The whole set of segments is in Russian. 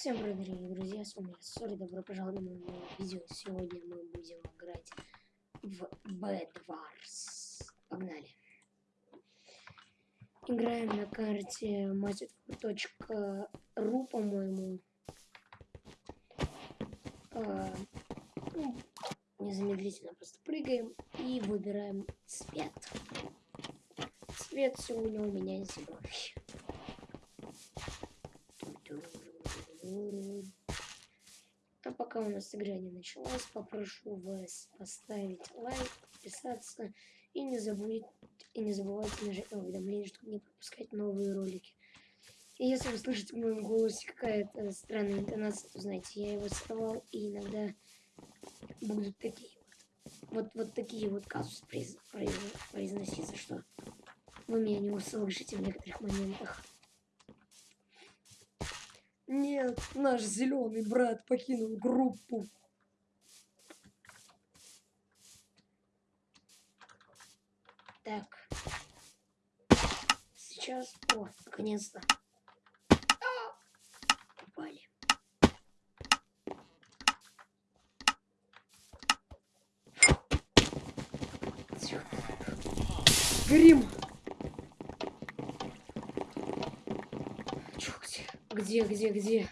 Всем привет, дорогие друзья, с вами Сори, добро пожаловать на мое видео. Сегодня мы будем играть в Bad Wars. Погнали. Играем на карте massive.ru, по-моему. А, ну, незамедлительно просто прыгаем и выбираем цвет. Цвет сегодня у меня зеленый. А пока у нас игра не началась, попрошу вас поставить лайк, подписаться и не забудь и не забывайте нажать на уведомления, чтобы не пропускать новые ролики. И если вы слышите в моем голосе какая-то странная интонация, то знаете, я его сорвал, и иногда будут такие вот, вот, вот такие вот казусы произ, произ, произноситься, что вы меня не услышите в некоторых моментах. Нет, наш зеленый брат покинул группу. Так. Сейчас... О, наконец-то. Попали. Грим. Где, где, где?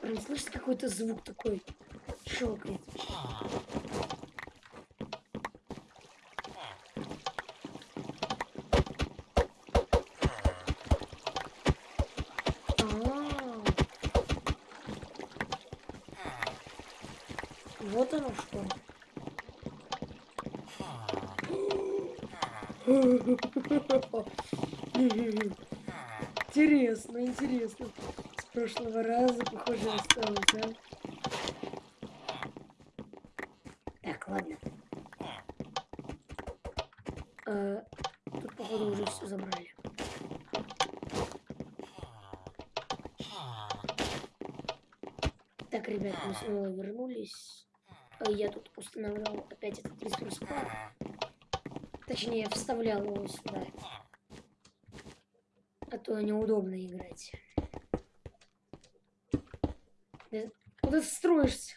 Прям слышишь какой-то звук такой? Щелкает. Вот оно что. Интересно, интересно. С прошлого раза, похоже, осталось, да? Так, ладно. А, тут, походу, уже все забрали. Так, ребят, мы снова вернулись. А я тут устанавливал опять этот ресурс пак. Точнее, вставлял его сюда то неудобно играть. Куда ты строишься?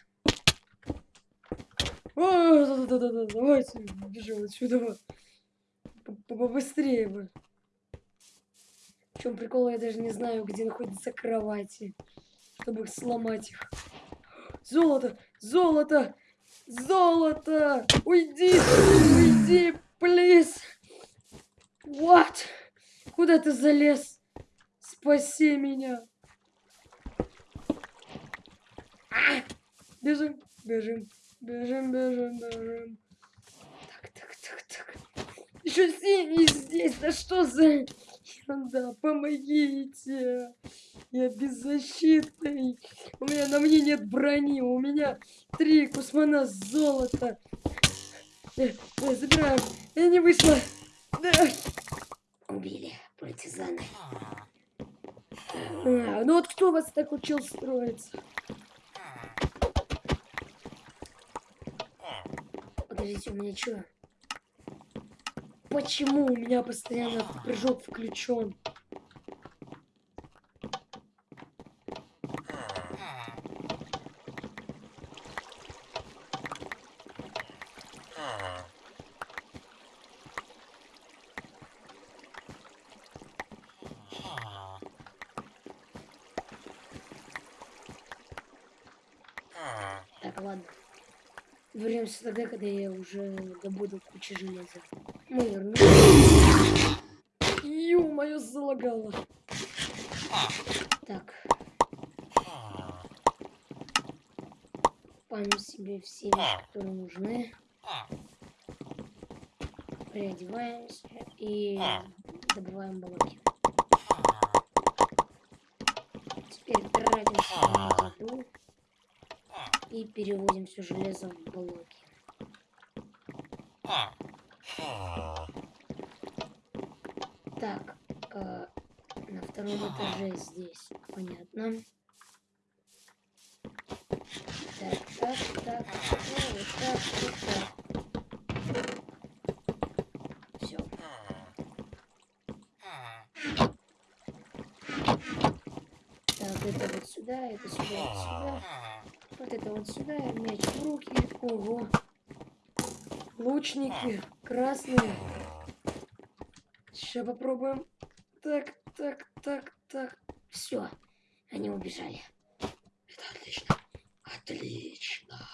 О, да, да, да, да, давайте бежим отсюда. Побыстрее бы. В чем прикол, я даже не знаю, где находятся кровати, чтобы их сломать их. Золото! Золото! Золото! Уйди! Уйди, плиз! What? Куда ты залез? Спаси меня. А! Бежим, бежим, бежим, бежим, бежим. Так, так, так, так. Еще синий здесь. Да что за ерунда? Помогите. Я беззащитный. У меня на мне нет брони. У меня три кусмана золота. Э, э, забираем. Я не вышла. Да. Убили партизаны. А, ну вот кто вас так учил строиться? Подождите, у меня что? Почему у меня постоянно прыжок включен? Так, ладно. Вернемся тогда, когда я уже добуду кучу железа. Мы вернулись. Ё-моё, залагало. Так. Память себе все которые нужны. Переодеваемся и добываем блоки. Теперь тратимся на еду и переводим все железо в блоки. Так, э, на втором этаже здесь, понятно. Так, так, так, ну, вот так, вот так. Все. это вот сюда, это сюда, это сюда. Вот это вот сюда, мяч в руки. Ого. Лучники красные. Сейчас попробуем. Так, так, так, так. Все, они убежали. Это отлично. Отлично.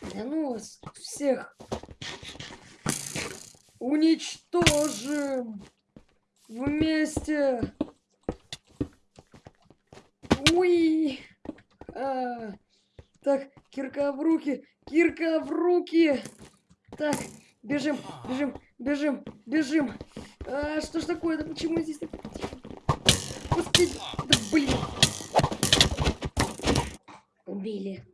Да ну вас всех уничтожим вместе. Уи. А. Так, кирка в руки, кирка в руки. Так, бежим, бежим, бежим, бежим. А, что ж такое? Да почему здесь так? Господи, да блин. Убили.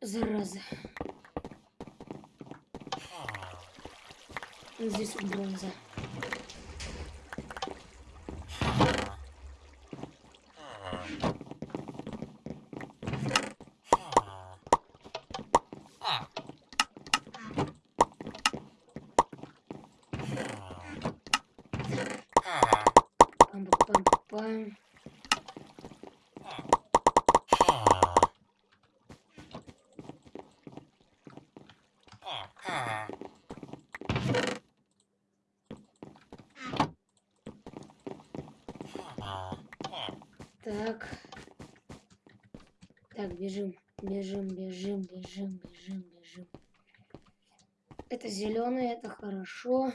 Зараза. Здесь бронза. Пам-пам-пам. Так. Так, бежим, бежим, бежим, бежим, бежим, бежим. Это зеленый, это хорошо.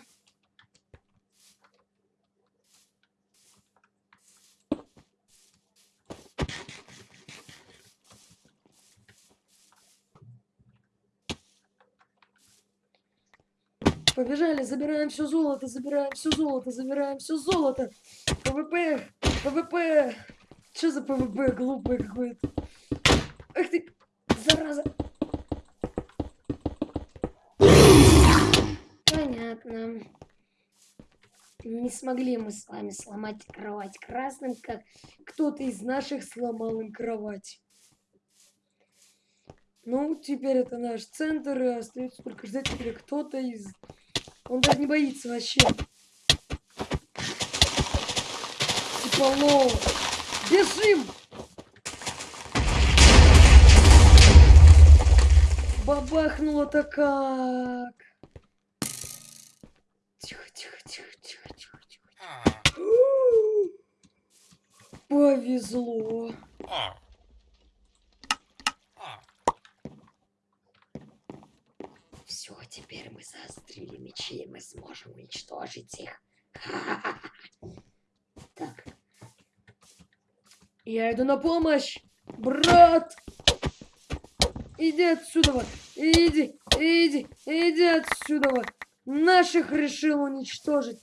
Побежали, забираем все золото, забираем все золото, забираем все золото. ПВП, ПВП. Что за ПВП глупое какое-то? Ах ты, зараза. Понятно. Не смогли мы с вами сломать кровать красным, как кто-то из наших сломал им кровать. Ну, теперь это наш центр, и остается только ждать, когда кто-то из он даже не боится вообще. Типа, ну, бежим! Бабахнуло-то как! Тихо, тихо, тихо, тихо, тихо, тихо. Повезло. Все, теперь мы заострили мечи, и мы сможем уничтожить их. Так. Я иду на помощь, брат! Иди отсюда, иди, иди, иди отсюда. Наших решил уничтожить.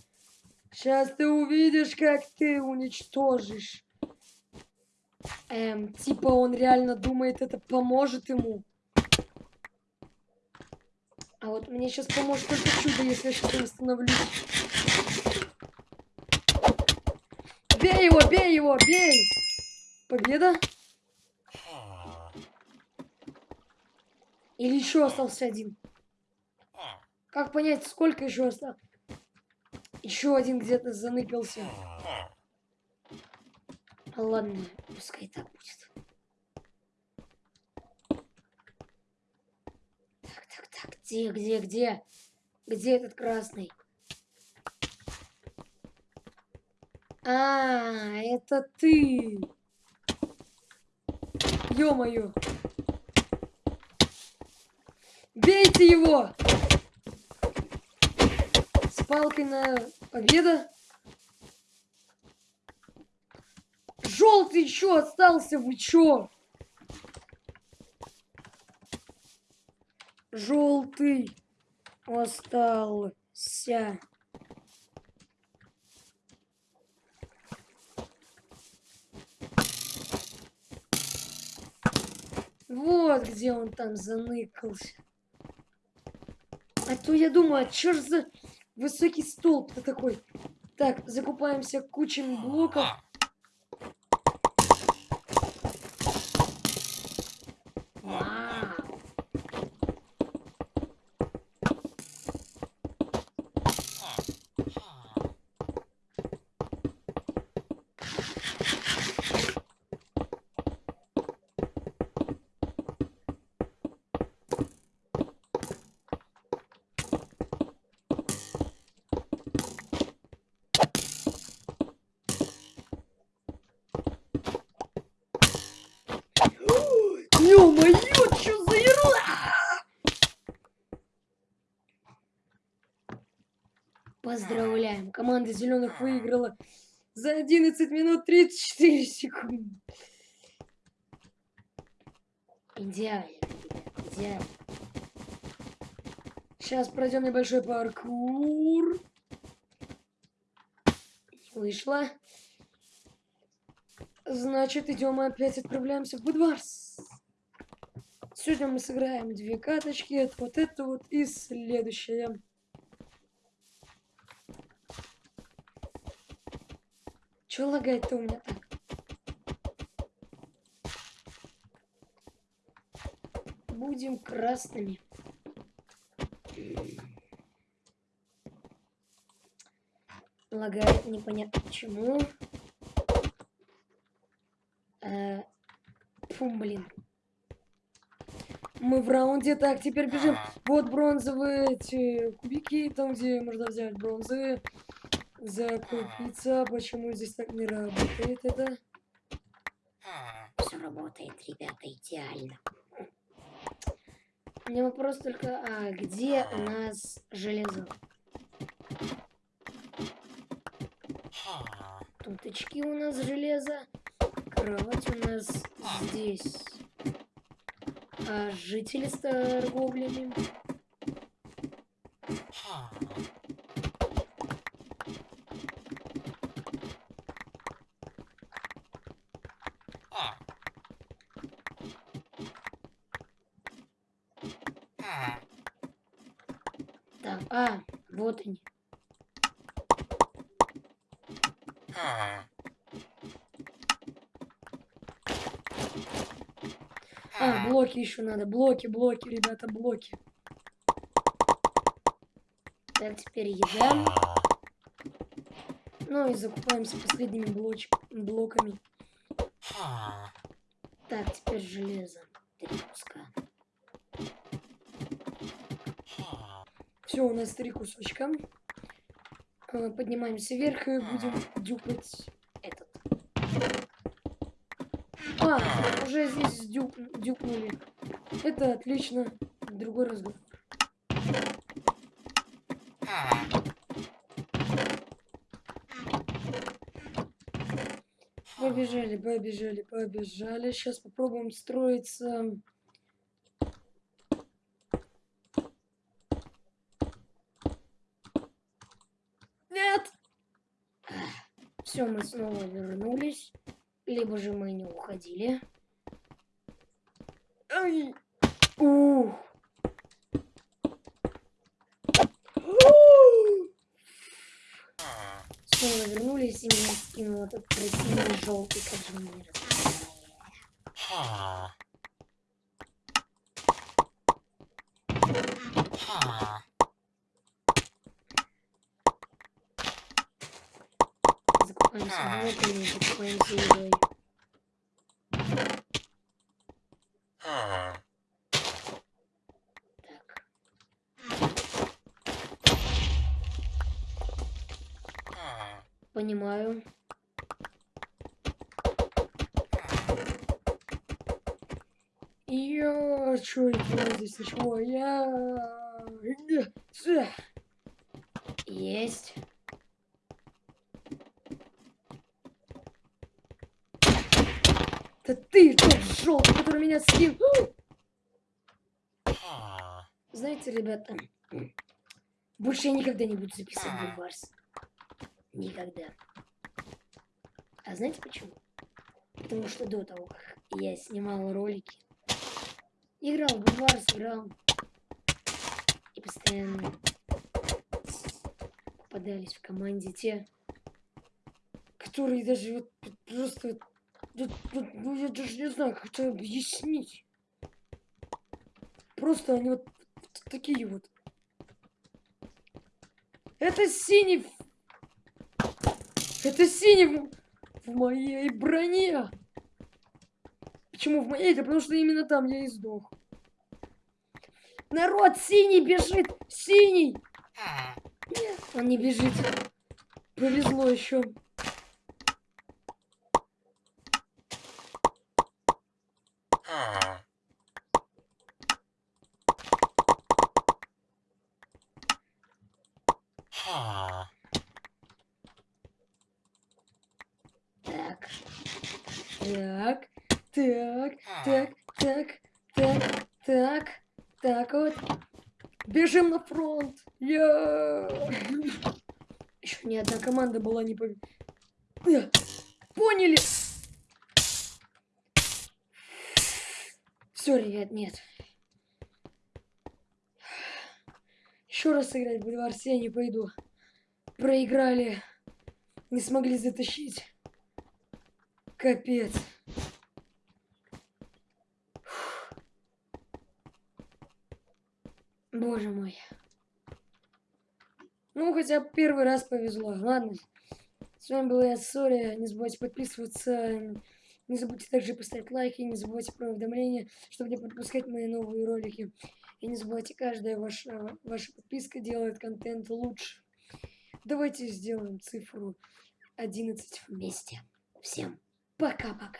Сейчас ты увидишь, как ты уничтожишь. Эм, типа он реально думает, это поможет ему. А вот мне сейчас поможет только чудо, если я сейчас восстановлюсь. Бей его, бей его, бей! Победа? Или еще остался один? Как понять, сколько еще осталось? Еще один где-то заныкался. Ладно, пускай так будет. Где, где, где? Где этот красный? А, это ты. Ё-моё. Бейте его! С палкой на победа. Желтый еще остался, вы чё? желтый остался. Вот где он там заныкался. А то я думаю, а чё ж за высокий столб-то такой? Так, закупаемся кучами блоков. Поздравляем, команда зеленых выиграла за 11 минут 34 секунды. Идеально, ребят, идеально. Сейчас пройдем небольшой паркур. Вышла. Значит, идем опять отправляемся в Будварс. Сегодня мы сыграем две каточки. Это вот это вот и следующее. Чё лагает-то у меня так? Будем красными. Лагает непонятно почему. Э, фу, блин. Мы в раунде. Так, теперь бежим. Вот бронзовые эти кубики, там, где можно взять бронзовые. Закупиться. Почему здесь так не работает это? Все работает, ребята, идеально. У меня вопрос только, а где у нас железо? Тут очки у нас железо. Кровать у нас здесь. А жители с торговлями. Так, а, они. А, блоки еще надо. Блоки, блоки, ребята, блоки. Так, теперь еда. Ну и закупаемся последними блоч... блоками. Так, теперь железо. Три куска. Все, у нас три кусочка. Э, Поднимаемся вверх и будем дюпать этот. А, уже здесь дюп, дюпнули. Это отлично. Другой разговор. Побежали, побежали, побежали. Сейчас попробуем строиться. Нет! Все, мы снова вернулись. Либо же мы не уходили. Ай! Ух! Снова вернулись и меня скинул этот красивый желтый, как едой. Так. Понимаю. Я... Чё здесь ничего? Я... Есть. Это ты тот желтый, который меня скинул. Знаете, ребята, больше я никогда не буду записывать Бульварс. Никогда. А знаете почему? Потому что до того, как я снимал ролики, играл в Бульварс, играл. И постоянно попадались в команде те, которые даже вот просто... вот- вот, ну, я даже не знаю, как это объяснить. Просто они вот такие вот. Это синий... Это синий в, в моей броне. Почему в моей? Это потому что именно там я и сдох. Народ, синий бежит! Синий! Нет, он не бежит. Повезло еще. Так. Так. Так. Так. Так. Так. Так. Так вот. Бежим на фронт. Я. Еще ни одна команда была не победила. Поняли? Все, ребят, нет. Еще раз сыграть в дворце я не пойду. Проиграли. Не смогли затащить. Капец. Боже мой. Ну, хотя первый раз повезло. Ладно. С вами был я, Сори. Не забывайте подписываться. Не забудьте также поставить лайки. Не забывайте про уведомления, чтобы не пропускать мои новые ролики. И не забывайте, каждая ваша, ваша подписка делает контент лучше. Давайте сделаем цифру 11 вместе. Всем пока-пока.